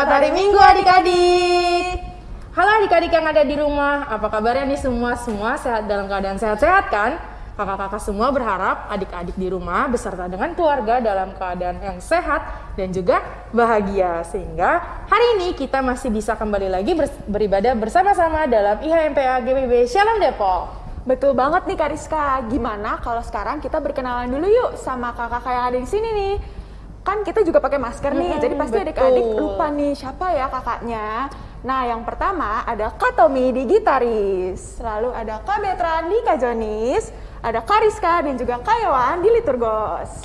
Selamat hari Minggu adik-adik. Halo adik-adik yang ada di rumah, apa kabarnya nih semua? Semua sehat dalam keadaan sehat-sehat kan? Kakak-kakak semua berharap adik-adik di rumah beserta dengan keluarga dalam keadaan yang sehat dan juga bahagia. Sehingga hari ini kita masih bisa kembali lagi beribadah bersama-sama dalam IHMPA GBB Shalom Depok. Betul banget nih Kariska. Gimana kalau sekarang kita berkenalan dulu yuk sama kakak-kakak yang ada di sini nih kan kita juga pakai masker nih, hmm, jadi pasti adik-adik lupa nih siapa ya kakaknya. Nah, yang pertama ada Kak Tommy di gitaris, lalu ada Kak di kajonis, ada Kariska dan juga Kak Yowan di liturgos.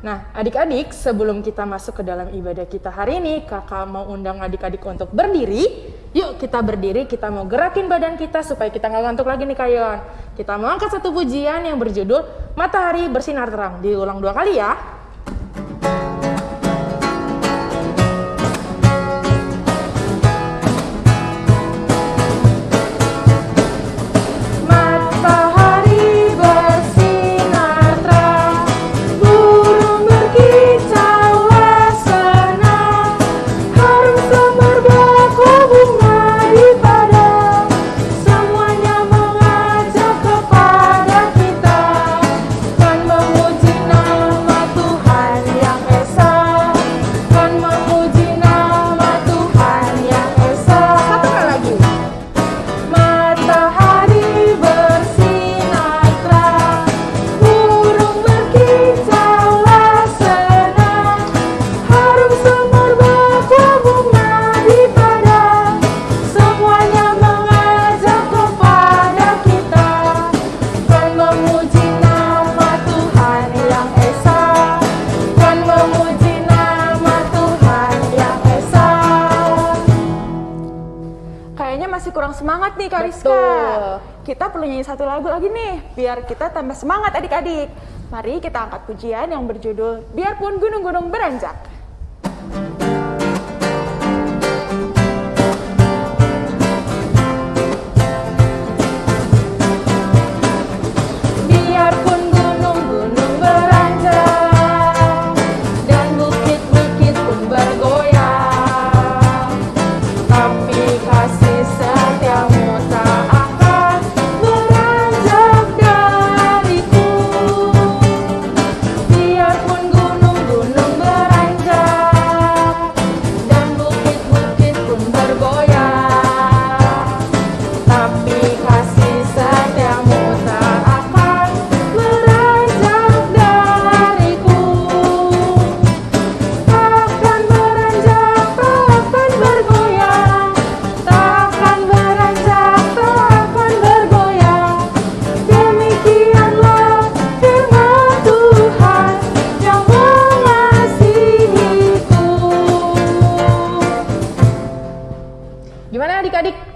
Nah, adik-adik, sebelum kita masuk ke dalam ibadah kita hari ini, kakak mau undang adik-adik untuk berdiri. Yuk kita berdiri, kita mau gerakin badan kita supaya kita nggak ngantuk lagi nih Kayon. Kita mau angkat satu pujian yang berjudul Matahari Bersinar Terang. Diulang dua kali ya. Tambah semangat adik-adik. Mari kita angkat pujian yang berjudul Biarpun Gunung-Gunung Beranjak.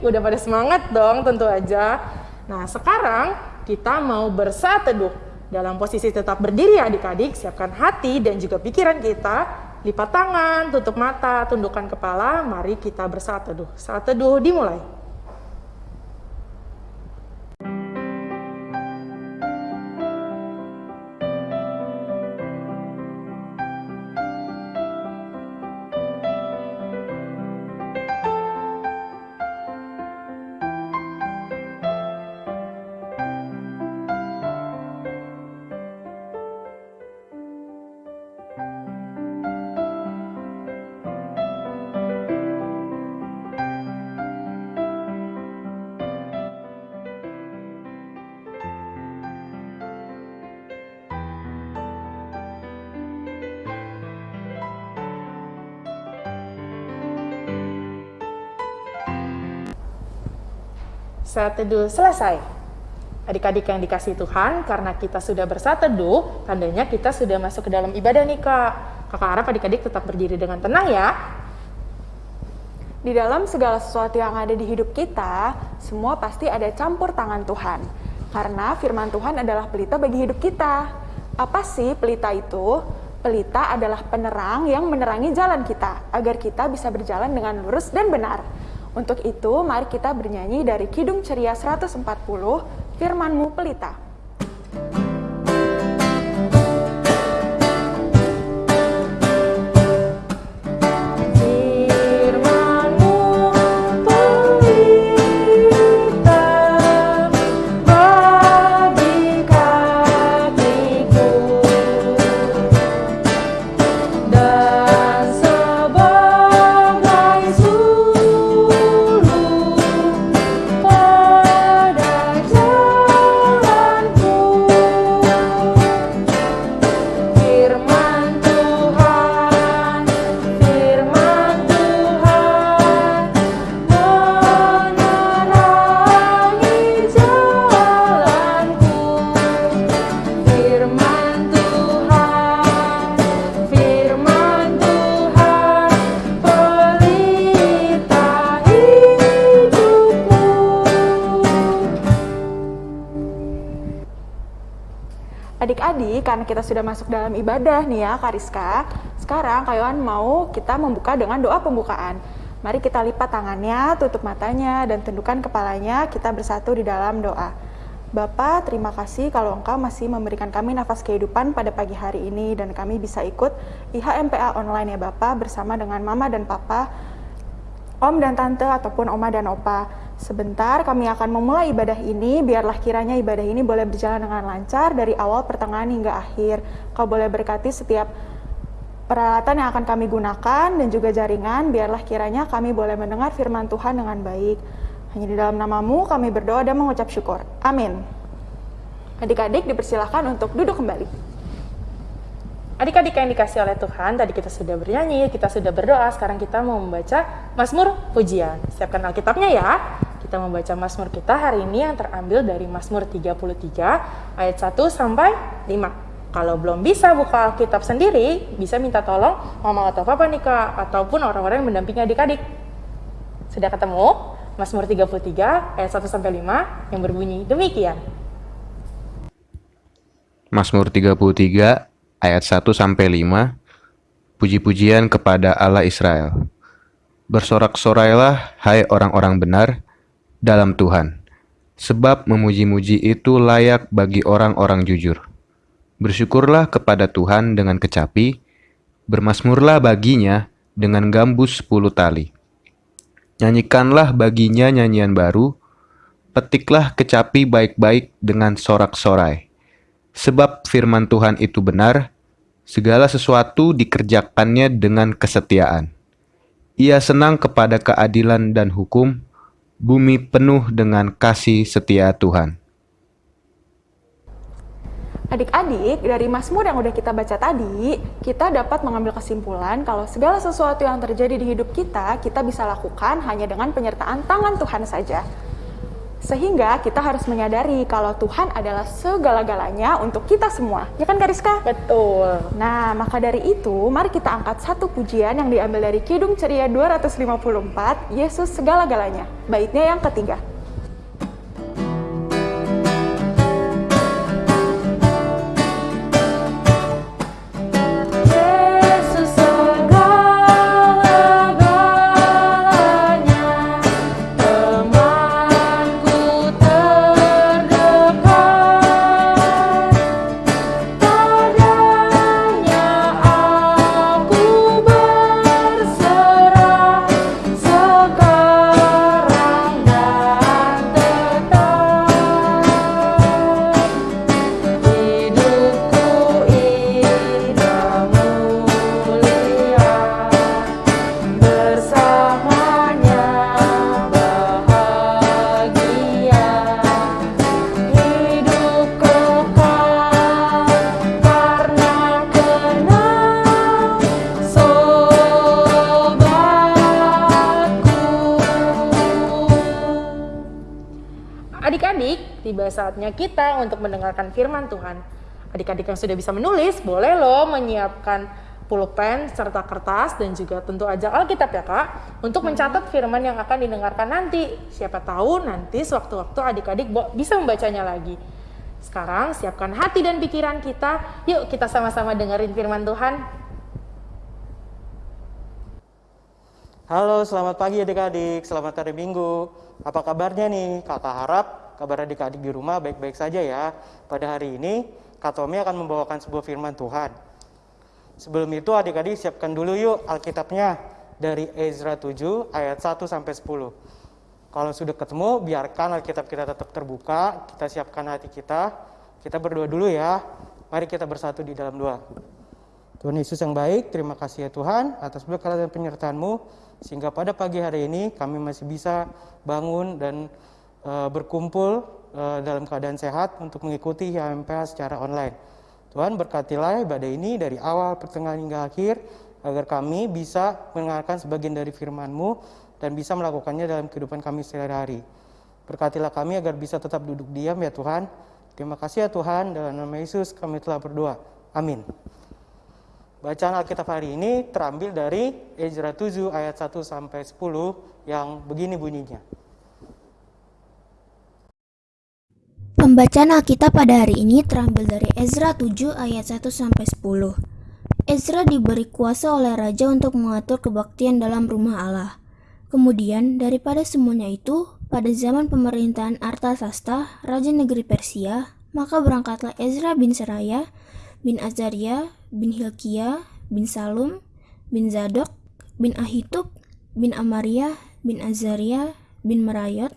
Udah pada semangat dong tentu aja. Nah sekarang kita mau bersatu teduh. Dalam posisi tetap berdiri adik-adik, siapkan hati dan juga pikiran kita. Lipat tangan, tutup mata, tundukkan kepala, mari kita bersatu teduh. Saat teduh dimulai. Saat teduh selesai. Adik-adik yang dikasih Tuhan, karena kita sudah bersatu teduh, tandanya kita sudah masuk ke dalam ibadah nih kak. Kakak harap adik-adik tetap berdiri dengan tenang ya. Di dalam segala sesuatu yang ada di hidup kita, semua pasti ada campur tangan Tuhan. Karena firman Tuhan adalah pelita bagi hidup kita. Apa sih pelita itu? Pelita adalah penerang yang menerangi jalan kita, agar kita bisa berjalan dengan lurus dan benar. Untuk itu, mari kita bernyanyi dari Kidung Ceria 140, Firmanmu Pelita. Adik-adik, karena kita sudah masuk dalam ibadah nih ya, Kariska. Sekarang Kak mau kita membuka dengan doa pembukaan. Mari kita lipat tangannya, tutup matanya, dan tundukkan kepalanya, kita bersatu di dalam doa. Bapa, terima kasih kalau Engkau masih memberikan kami nafas kehidupan pada pagi hari ini dan kami bisa ikut IHMPA online ya Bapak bersama dengan Mama dan Papa, Om dan Tante ataupun Oma dan Opa. Sebentar kami akan memulai ibadah ini, biarlah kiranya ibadah ini boleh berjalan dengan lancar dari awal pertengahan hingga akhir. Kau boleh berkati setiap peralatan yang akan kami gunakan dan juga jaringan, biarlah kiranya kami boleh mendengar firman Tuhan dengan baik. Hanya di dalam namamu kami berdoa dan mengucap syukur. Amin. Adik-adik dipersilahkan untuk duduk kembali. Adik-adik yang dikasih oleh Tuhan, tadi kita sudah bernyanyi, kita sudah berdoa, sekarang kita mau membaca Mazmur Pujian. Siapkan Alkitabnya ya. Kita membaca Mazmur kita hari ini yang terambil dari Mazmur 33 ayat 1 sampai 5. Kalau belum bisa buka Alkitab sendiri, bisa minta tolong mama atau papa nih kak, ataupun orang-orang yang mendampingi adik-adik. Sudah ketemu? Mazmur 33 ayat 1 sampai 5 yang berbunyi demikian. Mazmur 33 ayat 1 sampai 5 Puji-pujian kepada Allah Israel. Bersorak-sorailah hai orang-orang benar dalam Tuhan, sebab memuji-muji itu layak bagi orang-orang jujur. Bersyukurlah kepada Tuhan dengan kecapi, bermasmurlah baginya dengan gambus sepuluh tali. Nyanyikanlah baginya nyanyian baru, petiklah kecapi baik-baik dengan sorak-sorai. Sebab firman Tuhan itu benar, Segala sesuatu dikerjakannya dengan kesetiaan. Ia senang kepada keadilan dan hukum, bumi penuh dengan kasih setia Tuhan. Adik-adik, dari Mazmur yang udah kita baca tadi, kita dapat mengambil kesimpulan kalau segala sesuatu yang terjadi di hidup kita, kita bisa lakukan hanya dengan penyertaan tangan Tuhan saja. Sehingga kita harus menyadari kalau Tuhan adalah segala-galanya untuk kita semua. Ya kan Kariska? Betul. Nah, maka dari itu, mari kita angkat satu pujian yang diambil dari Kidung Ceria 254, Yesus segala-galanya. Baitnya yang ketiga. Adik-adik, tiba saatnya kita untuk mendengarkan firman Tuhan. Adik-adik yang sudah bisa menulis, boleh loh menyiapkan pulpen serta kertas dan juga tentu aja Alkitab ya kak untuk mencatat firman yang akan didengarkan nanti. Siapa tahu nanti sewaktu-waktu adik-adik bisa membacanya lagi. Sekarang siapkan hati dan pikiran kita. Yuk kita sama-sama dengerin firman Tuhan. Halo, selamat pagi adik-adik. Selamat hari Minggu. Apa kabarnya nih? Kakak harap kabar adik-adik di rumah baik-baik saja ya. Pada hari ini, Kak Tommy akan membawakan sebuah firman Tuhan. Sebelum itu adik-adik siapkan dulu yuk Alkitabnya dari Ezra 7 ayat 1 sampai 10. Kalau sudah ketemu, biarkan Alkitab kita tetap terbuka, kita siapkan hati kita. Kita berdoa dulu ya. Mari kita bersatu di dalam doa. Tuhan Yesus yang baik, terima kasih ya Tuhan atas berkat dan penyertaan-Mu sehingga pada pagi hari ini kami masih bisa bangun dan eh, berkumpul eh, dalam keadaan sehat untuk mengikuti HMPH secara online. Tuhan berkatilah ibadah ini dari awal, pertengahan hingga akhir agar kami bisa mendengarkan sebagian dari firman-Mu dan bisa melakukannya dalam kehidupan kami sehari-hari. Berkatilah kami agar bisa tetap duduk diam ya Tuhan. Terima kasih ya Tuhan, dalam nama Yesus kami telah berdoa. Amin. Bacaan Alkitab hari ini terambil dari Ezra 7 ayat 1 sampai 10 yang begini bunyinya. Pembacaan Alkitab pada hari ini terambil dari Ezra 7 ayat 1 sampai 10. Ezra diberi kuasa oleh raja untuk mengatur kebaktian dalam rumah Allah. Kemudian, daripada semuanya itu, pada zaman pemerintahan Artasasta, raja negeri Persia, maka berangkatlah Ezra bin Seraya, bin Azaria, bin Hilkia, bin Salum, bin Zadok, bin Ahitub, bin Amaria, bin Azaria, bin Merayot,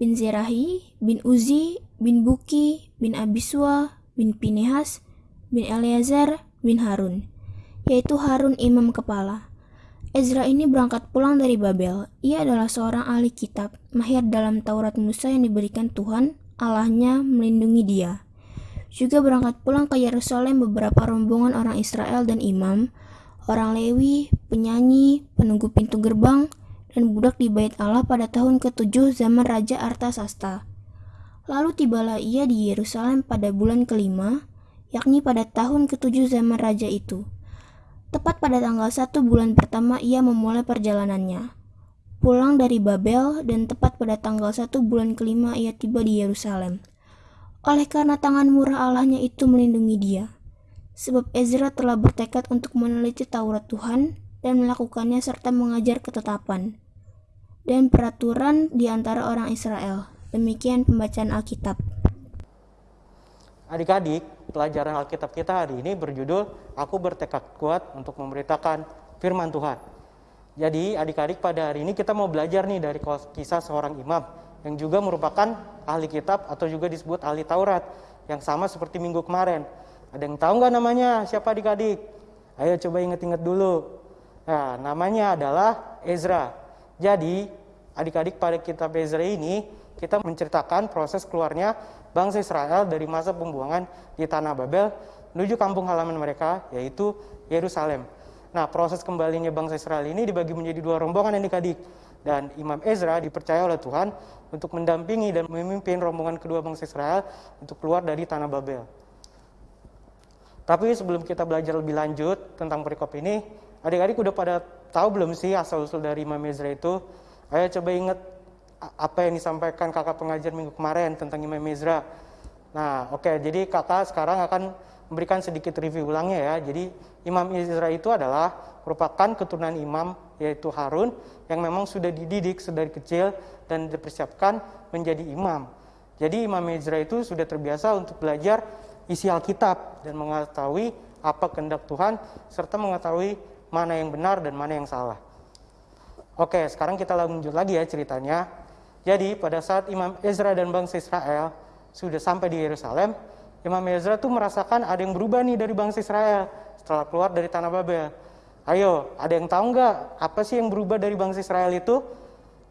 bin Zerahi, bin Uzi, bin Buki, bin Abiswa, bin Pinehas, bin Eleazar, bin Harun, yaitu Harun imam kepala. Ezra ini berangkat pulang dari Babel. Ia adalah seorang ahli kitab, mahir dalam Taurat Musa yang diberikan Tuhan, Allahnya melindungi dia. Juga berangkat pulang ke Yerusalem beberapa rombongan orang Israel dan imam, orang Lewi, penyanyi, penunggu pintu gerbang, dan budak di bait Allah pada tahun ke-7 zaman Raja Artasasta. Lalu tibalah ia di Yerusalem pada bulan kelima, yakni pada tahun ke-7 zaman Raja itu. Tepat pada tanggal 1 bulan pertama ia memulai perjalanannya. Pulang dari Babel dan tepat pada tanggal 1 bulan kelima ia tiba di Yerusalem. Oleh karena tangan murah Allahnya itu melindungi dia. Sebab Ezra telah bertekad untuk meneliti Taurat Tuhan dan melakukannya serta mengajar ketetapan dan peraturan di antara orang Israel. Demikian pembacaan Alkitab. Adik-adik, pelajaran Alkitab kita hari ini berjudul Aku bertekad kuat untuk memberitakan firman Tuhan. Jadi adik-adik pada hari ini kita mau belajar nih dari kisah seorang imam yang juga merupakan ahli kitab atau juga disebut ahli Taurat yang sama seperti minggu kemarin. Ada yang tahu nggak namanya? Siapa adik-adik? Ayo coba inget-inget dulu. Nah, namanya adalah Ezra. Jadi, adik-adik pada kitab Ezra ini, kita menceritakan proses keluarnya bangsa Israel dari masa pembuangan di Tanah Babel menuju kampung halaman mereka, yaitu Yerusalem. Nah, proses kembalinya bangsa Israel ini dibagi menjadi dua rombongan adik-adik. Dan Imam Ezra dipercaya oleh Tuhan untuk mendampingi dan memimpin rombongan kedua bangsa Israel untuk keluar dari Tanah Babel. Tapi sebelum kita belajar lebih lanjut tentang perikop ini, adik-adik udah pada tahu belum sih asal-usul dari Imam Ezra itu? Ayo coba ingat apa yang disampaikan kakak pengajar minggu kemarin tentang Imam Ezra. Nah, oke, okay, jadi kakak sekarang akan memberikan sedikit review ulangnya ya. Jadi Imam Ezra itu adalah merupakan keturunan imam yaitu Harun yang memang sudah dididik sedari kecil dan dipersiapkan menjadi imam. Jadi Imam Ezra itu sudah terbiasa untuk belajar isi Alkitab dan mengetahui apa kehendak Tuhan serta mengetahui mana yang benar dan mana yang salah. Oke, sekarang kita lanjut lagi ya ceritanya. Jadi pada saat Imam Ezra dan bangsa Israel sudah sampai di Yerusalem, Imam Ezra tuh merasakan ada yang berubah nih dari bangsa Israel setelah keluar dari tanah Babel. Ayo, ada yang tahu nggak apa sih yang berubah dari bangsa Israel itu?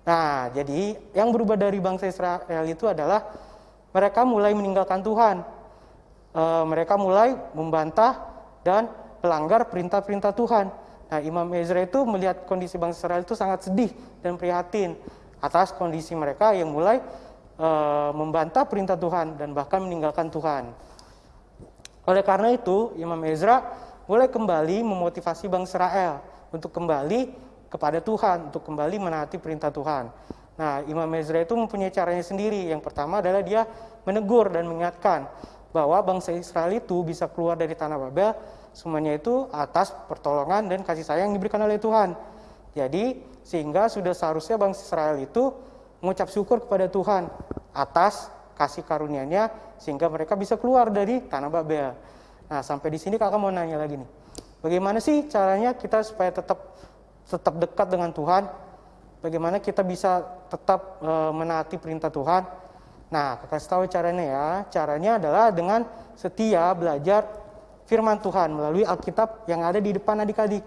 Nah, jadi yang berubah dari bangsa Israel itu adalah mereka mulai meninggalkan Tuhan. E, mereka mulai membantah dan melanggar perintah-perintah Tuhan. Nah, Imam Ezra itu melihat kondisi bangsa Israel itu sangat sedih dan prihatin atas kondisi mereka yang mulai e, membantah perintah Tuhan dan bahkan meninggalkan Tuhan. Oleh karena itu, Imam Ezra mulai kembali memotivasi bangsa Israel untuk kembali kepada Tuhan, untuk kembali menaati perintah Tuhan. Nah, Imam Ezra itu mempunyai caranya sendiri. Yang pertama adalah dia menegur dan mengingatkan bahwa bangsa Israel itu bisa keluar dari tanah Babel semuanya itu atas pertolongan dan kasih sayang yang diberikan oleh Tuhan. Jadi sehingga sudah seharusnya bangsa Israel itu mengucap syukur kepada Tuhan atas kasih karunia-Nya sehingga mereka bisa keluar dari tanah Babel. Nah, sampai di sini kakak mau nanya lagi nih. Bagaimana sih caranya kita supaya tetap tetap dekat dengan Tuhan? Bagaimana kita bisa tetap e, menaati perintah Tuhan? Nah, kakak tahu caranya ya. Caranya adalah dengan setia belajar firman Tuhan melalui Alkitab yang ada di depan adik-adik.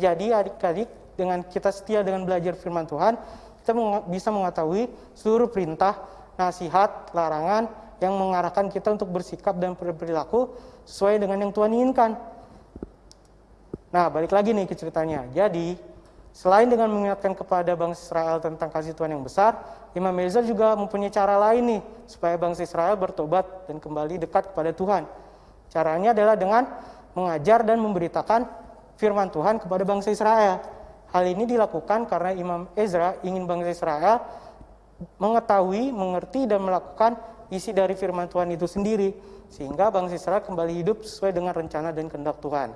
Jadi adik-adik dengan kita setia dengan belajar firman Tuhan, kita bisa mengetahui seluruh perintah, nasihat, larangan yang mengarahkan kita untuk bersikap dan berperilaku sesuai dengan yang Tuhan inginkan. Nah, balik lagi nih ke ceritanya. Jadi, selain dengan mengingatkan kepada bangsa Israel tentang kasih Tuhan yang besar, Imam Ezra juga mempunyai cara lain nih supaya bangsa Israel bertobat dan kembali dekat kepada Tuhan. Caranya adalah dengan mengajar dan memberitakan firman Tuhan kepada bangsa Israel. Hal ini dilakukan karena Imam Ezra ingin bangsa Israel mengetahui, mengerti, dan melakukan isi dari firman Tuhan itu sendiri sehingga bangsa Israel kembali hidup sesuai dengan rencana dan kehendak Tuhan.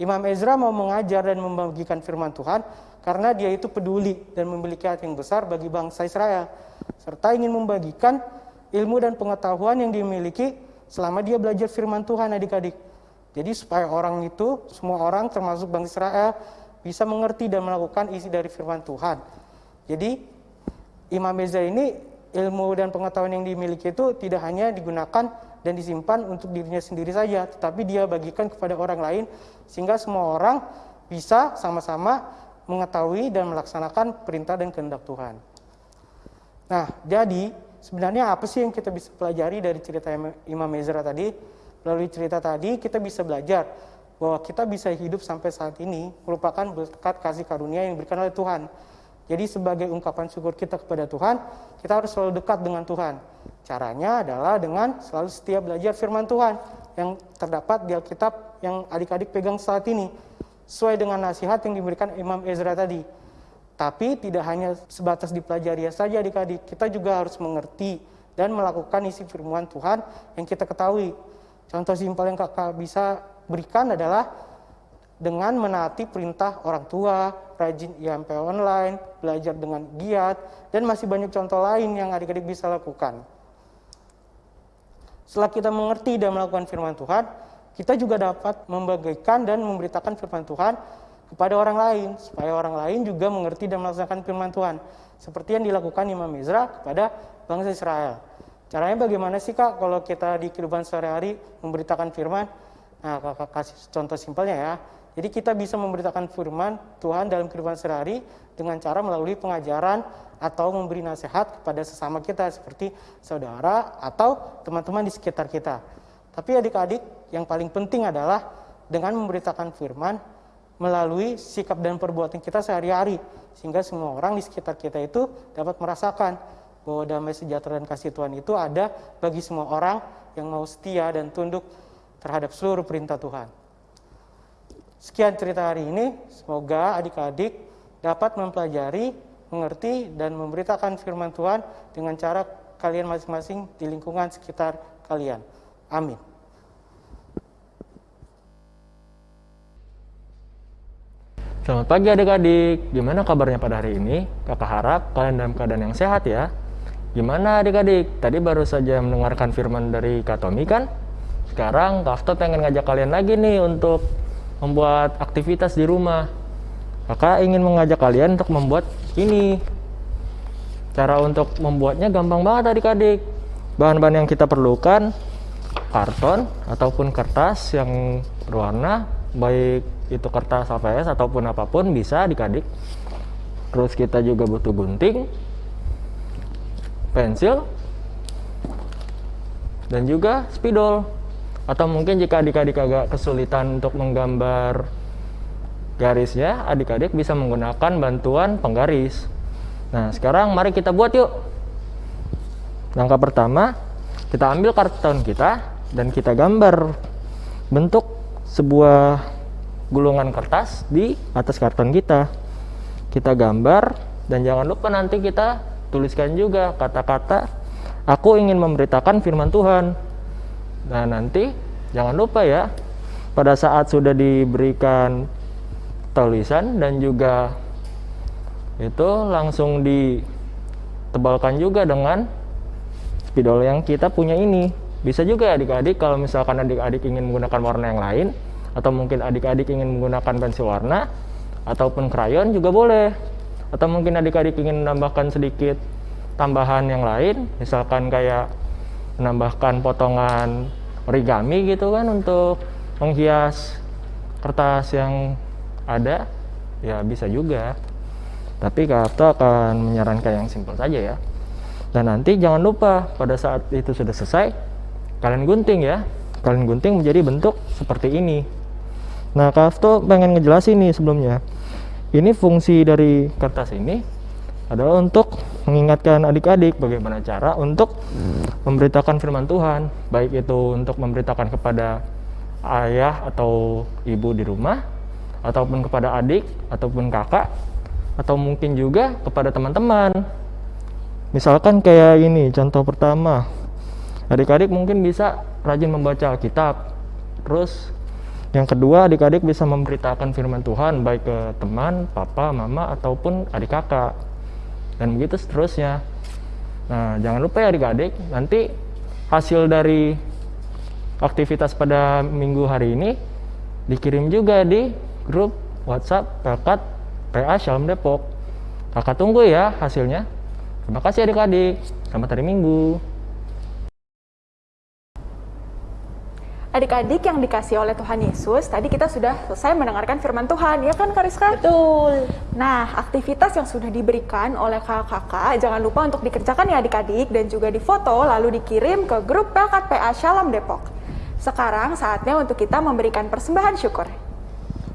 Imam Ezra mau mengajar dan membagikan firman Tuhan karena dia itu peduli dan memiliki hati yang besar bagi bangsa Israel serta ingin membagikan ilmu dan pengetahuan yang dimiliki selama dia belajar firman Tuhan adik-adik. Jadi supaya orang itu, semua orang termasuk bangsa Israel bisa mengerti dan melakukan isi dari firman Tuhan. Jadi Imam Beza ini ilmu dan pengetahuan yang dimiliki itu tidak hanya digunakan dan disimpan untuk dirinya sendiri saja, tetapi dia bagikan kepada orang lain sehingga semua orang bisa sama-sama mengetahui dan melaksanakan perintah dan kehendak Tuhan. Nah, jadi sebenarnya apa sih yang kita bisa pelajari dari cerita Imam Ezra tadi? Melalui cerita tadi kita bisa belajar bahwa kita bisa hidup sampai saat ini merupakan berkat kasih karunia yang diberikan oleh Tuhan. Jadi sebagai ungkapan syukur kita kepada Tuhan, kita harus selalu dekat dengan Tuhan. Caranya adalah dengan selalu setia belajar firman Tuhan yang terdapat di Alkitab yang adik-adik pegang saat ini. Sesuai dengan nasihat yang diberikan Imam Ezra tadi. Tapi tidak hanya sebatas dipelajari saja adik-adik, kita juga harus mengerti dan melakukan isi firman Tuhan yang kita ketahui. Contoh simpel yang kakak bisa berikan adalah dengan menaati perintah orang tua, rajin IMP online, belajar dengan giat, dan masih banyak contoh lain yang adik-adik bisa lakukan. Setelah kita mengerti dan melakukan firman Tuhan, kita juga dapat membagikan dan memberitakan firman Tuhan kepada orang lain, supaya orang lain juga mengerti dan melaksanakan firman Tuhan. Seperti yang dilakukan Imam Ezra kepada bangsa Israel. Caranya bagaimana sih kak kalau kita di kehidupan sehari-hari memberitakan firman? Nah, kakak kasih contoh simpelnya ya. Jadi kita bisa memberitakan firman Tuhan dalam kehidupan sehari dengan cara melalui pengajaran atau memberi nasihat kepada sesama kita seperti saudara atau teman-teman di sekitar kita. Tapi adik-adik yang paling penting adalah dengan memberitakan firman melalui sikap dan perbuatan kita sehari-hari sehingga semua orang di sekitar kita itu dapat merasakan bahwa damai sejahtera dan kasih Tuhan itu ada bagi semua orang yang mau setia dan tunduk terhadap seluruh perintah Tuhan. Sekian cerita hari ini, semoga adik-adik dapat mempelajari, mengerti, dan memberitakan firman Tuhan dengan cara kalian masing-masing di lingkungan sekitar kalian. Amin. Selamat pagi adik-adik, gimana kabarnya pada hari ini? Kakak harap kalian dalam keadaan yang sehat ya. Gimana adik-adik? Tadi baru saja mendengarkan firman dari Kak Tommy kan? Sekarang Kafto pengen ngajak kalian lagi nih untuk membuat aktivitas di rumah. Kakak ingin mengajak kalian untuk membuat ini. Cara untuk membuatnya gampang banget adik-adik. Bahan-bahan yang kita perlukan karton ataupun kertas yang berwarna, baik itu kertas HVS ataupun apa pun bisa adik-adik. Terus kita juga butuh gunting, pensil, dan juga spidol atau mungkin jika adik-adik agak kesulitan untuk menggambar garisnya adik-adik bisa menggunakan bantuan penggaris. Nah sekarang mari kita buat yuk. Langkah pertama kita ambil karton kita dan kita gambar. Bentuk sebuah gulungan kertas di atas karton kita. Kita gambar dan jangan lupa nanti kita tuliskan juga kata-kata aku ingin memberitakan firman Tuhan. Nah nanti jangan lupa ya pada saat sudah diberikan tulisan dan juga itu langsung ditebalkan juga dengan spidol yang kita punya ini. Bisa juga adik-adik kalau misalkan adik-adik ingin menggunakan warna yang lain atau mungkin adik-adik ingin menggunakan pensil warna ataupun krayon juga boleh. Atau mungkin adik-adik ingin menambahkan sedikit tambahan yang lain misalkan kayak menambahkan potongan origami gitu kan untuk menghias kertas yang ada ya bisa juga. Tapi Kapto akan menyarankan yang simpel saja ya. Dan nanti jangan lupa pada saat itu sudah selesai kalian gunting ya. Kalian gunting menjadi bentuk seperti ini. Nah Kapto pengen ngejelasin nih sebelumnya. Ini fungsi dari kertas ini adalah untuk mengingatkan adik-adik bagaimana cara untuk memberitakan firman Tuhan, baik itu untuk memberitakan kepada ayah atau ibu di rumah, ataupun kepada adik ataupun kakak, atau mungkin juga kepada teman-teman. Misalkan kayak ini contoh pertama, adik-adik mungkin bisa rajin membaca Alkitab. Terus yang kedua, adik-adik bisa memberitakan firman Tuhan baik ke teman, papa, mama ataupun adik kakak. Dan begitu seterusnya. Nah, jangan lupa ya adik-adik, nanti hasil dari aktivitas pada minggu hari ini dikirim juga di grup WhatsApp Pelkat PA Shalom Depok. Kakak tunggu ya hasilnya. Terima kasih adik-adik. Selamat hari Minggu. Adik-adik yang dikasih oleh Tuhan Yesus, tadi kita sudah selesai mendengarkan firman Tuhan, ya kan Kariska? Betul. Nah, aktivitas yang sudah diberikan oleh kakak-kakak, jangan lupa untuk dikerjakan ya adik-adik, dan juga difoto lalu dikirim ke grup Pelkat PA Shalom Depok. Sekarang saatnya untuk kita memberikan persembahan syukur.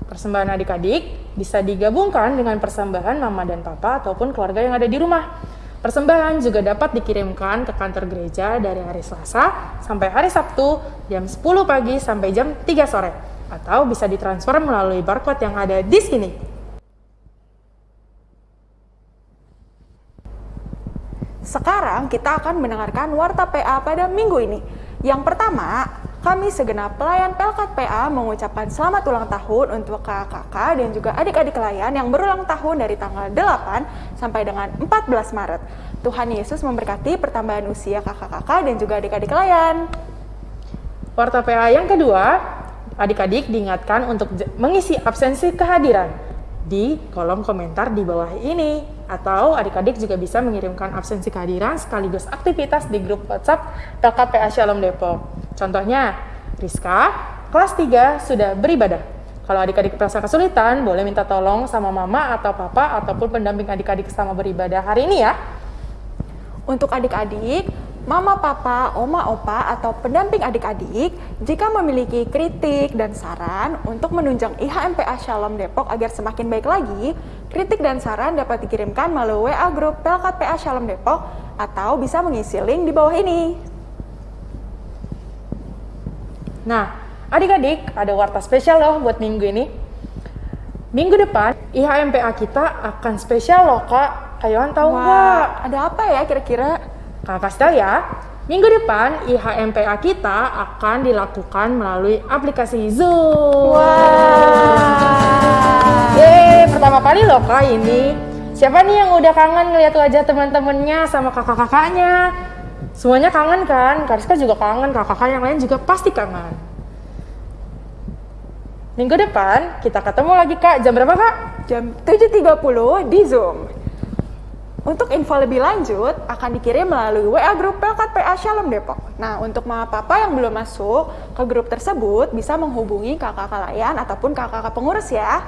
Persembahan adik-adik bisa digabungkan dengan persembahan mama dan papa ataupun keluarga yang ada di rumah. Persembahan juga dapat dikirimkan ke kantor gereja dari hari Selasa sampai hari Sabtu jam 10 pagi sampai jam 3 sore atau bisa ditransfer melalui barcode yang ada di sini. Sekarang kita akan mendengarkan Warta PA pada minggu ini. Yang pertama, kami segenap pelayan Pelkat PA mengucapkan selamat ulang tahun untuk kakak-kakak dan juga adik-adik layan yang berulang tahun dari tanggal 8 sampai dengan 14 Maret. Tuhan Yesus memberkati pertambahan usia kakak-kakak dan juga adik-adik layan. Warta PA yang kedua, adik-adik diingatkan untuk mengisi absensi kehadiran di kolom komentar di bawah ini atau adik-adik juga bisa mengirimkan absensi kehadiran sekaligus aktivitas di grup WhatsApp PKPA Shalom Depok. Contohnya, Rizka, kelas 3 sudah beribadah. Kalau adik-adik merasa kesulitan, boleh minta tolong sama mama atau papa ataupun pendamping adik-adik sama beribadah hari ini ya. Untuk adik-adik, mama, papa, oma, opa, atau pendamping adik-adik jika memiliki kritik dan saran untuk menunjang IHMPA Shalom Depok agar semakin baik lagi, kritik dan saran dapat dikirimkan melalui WA grup Pelkat PA Shalom Depok atau bisa mengisi link di bawah ini. Nah, adik-adik ada warta spesial loh buat minggu ini. Minggu depan IHMPA kita akan spesial loh kak. Kayuan tahu nggak? Ada apa ya kira-kira? Kakak kasih tahu ya, minggu depan IHMPA kita akan dilakukan melalui aplikasi Zoom. Wah. Yeay, pertama kali loh kak ini. Siapa nih yang udah kangen ngeliat wajah teman-temannya sama kakak-kakaknya? Semuanya kangen kan? Kariska juga kangen, kakak-kakak yang lain juga pasti kangen. Minggu depan kita ketemu lagi kak, jam berapa kak? Jam 7.30 di Zoom. Untuk info lebih lanjut akan dikirim melalui WA grup Pelkat PA Shalom Depok. Nah, untuk mama papa yang belum masuk ke grup tersebut bisa menghubungi kakak-kakak layan ataupun kakak-kakak pengurus ya.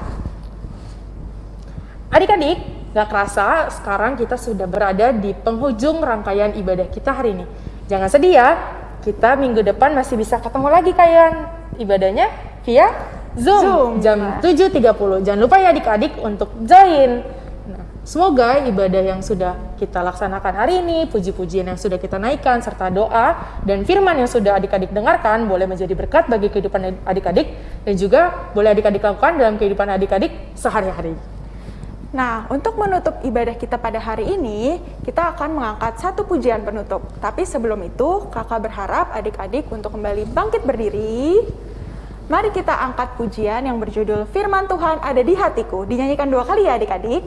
Adik-adik, gak kerasa sekarang kita sudah berada di penghujung rangkaian ibadah kita hari ini. Jangan sedih ya, kita minggu depan masih bisa ketemu lagi kalian ibadahnya via Zoom, Zoom, jam Mas. 7.30. Jangan lupa ya adik-adik untuk join. Nah, semoga ibadah yang sudah kita laksanakan hari ini, puji-pujian yang sudah kita naikkan, serta doa dan firman yang sudah adik-adik dengarkan boleh menjadi berkat bagi kehidupan adik-adik dan juga boleh adik-adik lakukan dalam kehidupan adik-adik sehari-hari. Nah, untuk menutup ibadah kita pada hari ini, kita akan mengangkat satu pujian penutup. Tapi sebelum itu, kakak berharap adik-adik untuk kembali bangkit berdiri. Mari kita angkat pujian yang berjudul Firman Tuhan ada di hatiku. Dinyanyikan dua kali ya adik-adik.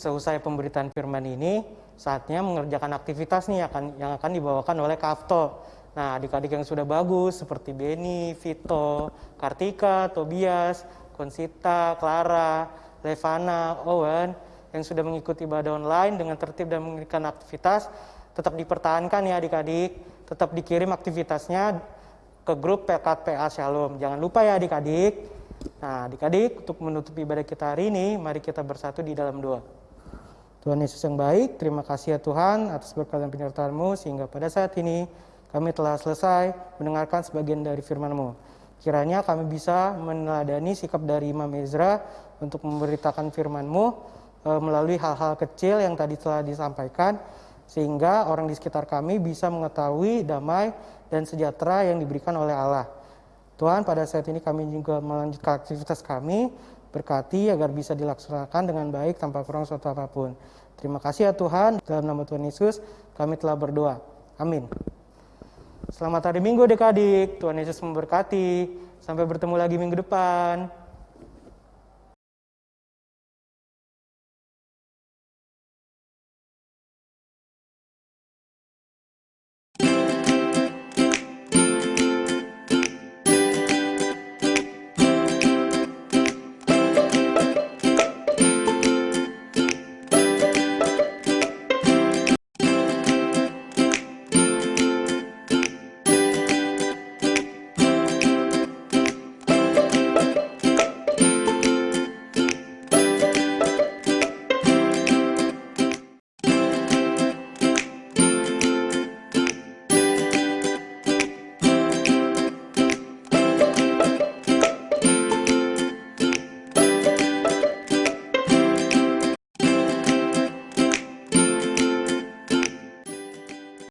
Seusai pemberitaan firman ini, saatnya mengerjakan aktivitas nih akan yang akan dibawakan oleh Kafto. Nah, adik-adik yang sudah bagus seperti Beni, Vito, Kartika, Tobias, Konsita, Clara, Levana, Owen yang sudah mengikuti ibadah online dengan tertib dan memberikan aktivitas tetap dipertahankan ya adik-adik, tetap dikirim aktivitasnya ke grup PKT PA Shalom. Jangan lupa ya adik-adik. Nah, adik-adik, untuk menutup ibadah kita hari ini, mari kita bersatu di dalam doa. Tuhan Yesus yang baik, terima kasih ya Tuhan atas berkat dan penyertaan-Mu sehingga pada saat ini kami telah selesai mendengarkan sebagian dari firman-Mu. Kiranya kami bisa meneladani sikap dari Imam Ezra untuk memberitakan firman-Mu e, melalui hal-hal kecil yang tadi telah disampaikan sehingga orang di sekitar kami bisa mengetahui damai dan sejahtera yang diberikan oleh Allah. Tuhan, pada saat ini kami juga melanjutkan aktivitas kami, berkati agar bisa dilaksanakan dengan baik tanpa kurang suatu apa pun. Terima kasih ya Tuhan, dalam nama Tuhan Yesus kami telah berdoa. Amin. Selamat hari Minggu adik-adik, Tuhan Yesus memberkati. Sampai bertemu lagi minggu depan.